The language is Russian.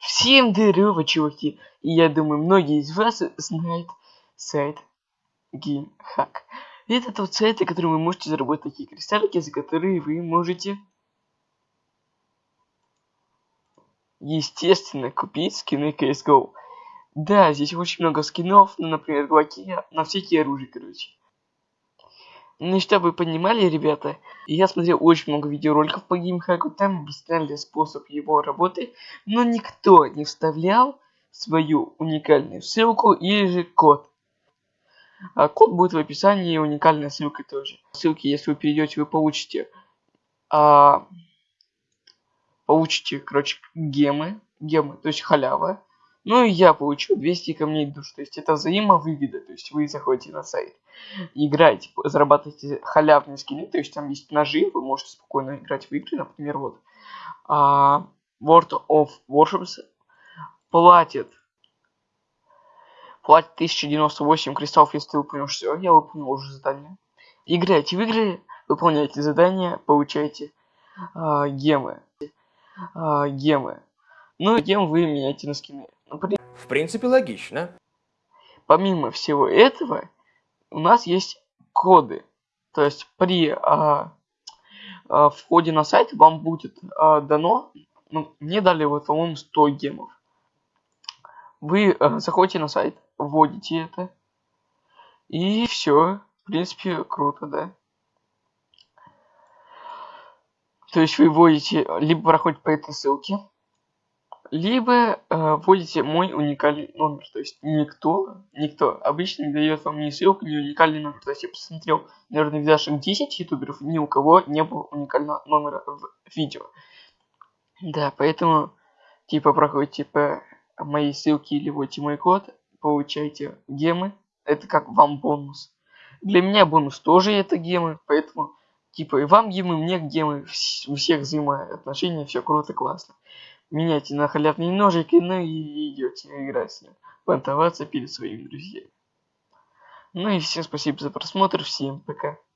Всем здорово, чуваки! И я думаю, многие из вас знают сайт GameHack. Это тот сайт, на котором вы можете заработать такие кристаллики, за которые вы можете, естественно, купить скины CSGO. Да, здесь очень много скинов, ну, например, глоки, на всякие оружия, короче. Ну чтобы вы понимали, ребята, я смотрел очень много видеороликов по геймхаку, там объясняли способ его работы, но никто не вставлял свою уникальную ссылку или же код. А код будет в описании и уникальная ссылка тоже. Ссылки, если вы перейдете, вы получите, а, получите, короче, гемы, гемы, то есть халява. Ну и я получу 200 камней душ. То есть это взаимовыгода. То есть вы заходите на сайт, играете, зарабатываете халявные скины. То есть там есть ножи, вы можете спокойно играть в игры. Например, вот а, World of Warships платит платит 1098 кристаллов, если ты выполнил все. Я выполнил уже задание. Играйте в игры, выполняйте задания, получайте а, гемы. А, гемы. Ну, гем вы меняете на скины. В принципе, логично. Помимо всего этого, у нас есть коды. То есть при а, а, входе на сайт вам будет а, дано, ну, мне дали вот, по-моему, 100 гемов. Вы а, заходите на сайт, вводите это, и все. В принципе, круто, да. То есть вы вводите, либо проходите по этой ссылке, либо э, вводите мой уникальный номер. То есть никто, никто обычно не дает вам ни ссылку, ни уникальный номер. То есть я посмотрел, наверное, видашек 10 ютуберов, ни у кого не было уникального номера в видео. Да, поэтому, типа, проходите по моей ссылке или вводите мой код, получайте гемы. Это как вам бонус. Для меня бонус тоже это гемы, поэтому, типа, и вам гемы, мне гемы, у всех взаимоотношения, все круто, классно меняйте на халявный ножик, ну и идете играть понтоваться перед своими друзьями. Ну и всем спасибо за просмотр, всем пока.